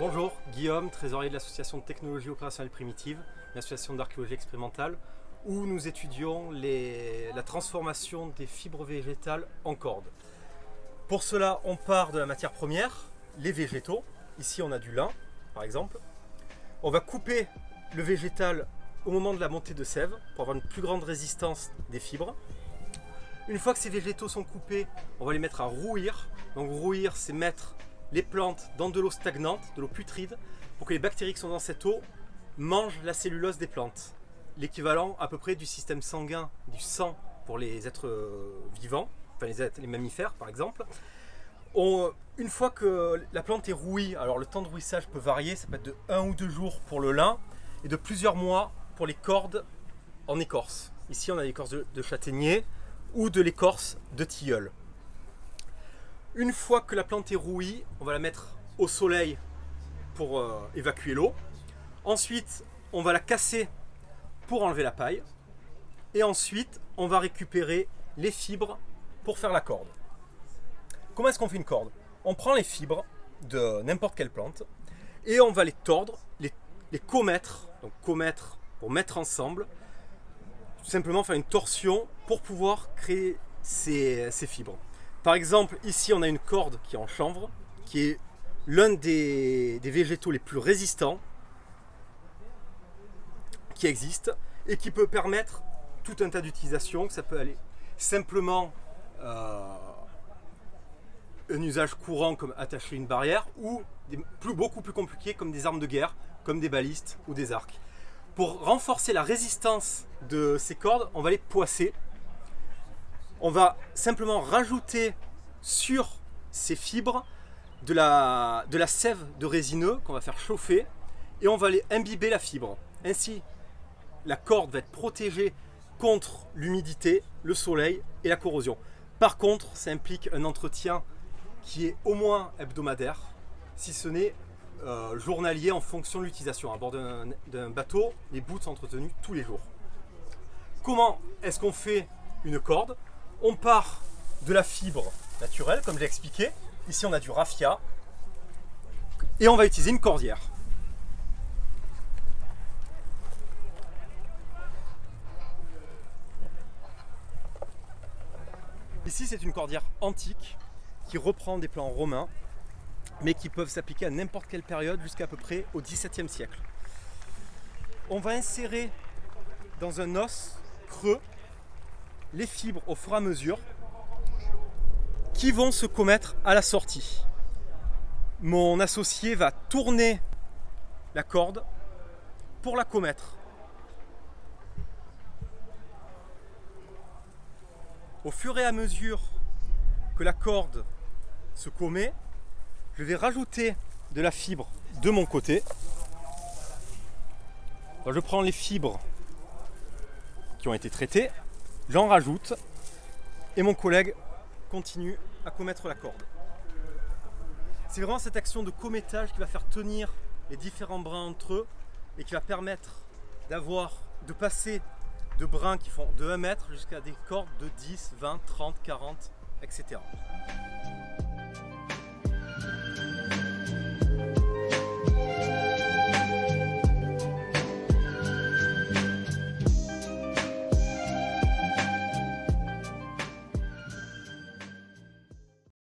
Bonjour, Guillaume, trésorier de l'association de technologie opérationnelle primitive, une association d'archéologie expérimentale, où nous étudions la transformation des fibres végétales en cordes. Pour cela, on part de la matière première, les végétaux. Ici, on a du lin, par exemple. On va couper le végétal au moment de la montée de sève pour avoir une plus grande résistance des fibres. Une fois que ces végétaux sont coupés, on va les mettre à rouillir. Donc rouillir, c'est mettre les plantes dans de l'eau stagnante, de l'eau putride, pour que les bactéries qui sont dans cette eau mangent la cellulose des plantes. L'équivalent à peu près du système sanguin, du sang pour les êtres euh, vivants, enfin les, mammifères par exemple. On, une fois que la plante est rouille, alors le temps de rouissage peut varier, ça peut être de 1 ou 2 jours pour le lin et de plusieurs mois pour les cordes en écorce. Ici on a l'écorce de, de châtaignier ou de l'écorce de tilleul. Une fois que la plante est rouillie, on va la mettre au soleil pour euh, évacuer l'eau. Ensuite, on va la casser pour enlever la paille. Et ensuite, on va récupérer les fibres pour faire la corde. Comment est-ce qu'on fait une corde? On prend les fibres de n'importe quelle plante et on va les tordre, les, commettre, donc commettre pour mettre ensemble, tout simplement faire une torsion pour pouvoir créer ces fibres. Par exemple, ici on a une corde qui est en chanvre, qui est l'un des, des, végétaux les plus résistants qui existe et qui peut permettre tout un tas d'utilisations. Ça peut aller simplement euh, un usage courant comme attacher une barrière ou beaucoup plus compliqué comme des armes de guerre, comme des balistes ou des arcs. Pour renforcer la résistance de ces cordes, on va les poisser on va simplement rajouter sur ces fibres de la, sève de résineux qu'on va faire chauffer et on va aller imbiber la fibre. Ainsi, la corde va être protégée contre l'humidité, le soleil et la corrosion. Par contre, ça implique un entretien qui est au moins hebdomadaire, si ce n'est euh, journalier en fonction de l'utilisation. À bord d'un bateau, les bouts sont entretenus tous les jours. Comment est-ce qu'on fait une corde? On part de la fibre naturelle, comme j'ai expliqué. Ici, on a du raffia. Et on va utiliser une cordière. Ici, c'est une cordière antique qui reprend des plans romains, mais qui peuvent s'appliquer à n'importe quelle période jusqu'à peu près au XVIIe siècle. On va insérer dans un os creux les fibres au fur et à mesure qui vont se commettre à la sortie. Mon associé va tourner la corde pour la commettre. Au fur et à mesure que la corde se commet, je vais rajouter de la fibre de mon côté. je prends les fibres qui ont été traitées J'en rajoute et mon collègue continue à commettre la corde. C'est vraiment cette action de commettage qui va faire tenir les différents brins entre eux et qui va permettre d'avoir, de passer de brins qui font de 1 mètre jusqu'à des cordes de 10, 20, 30, 40, etc.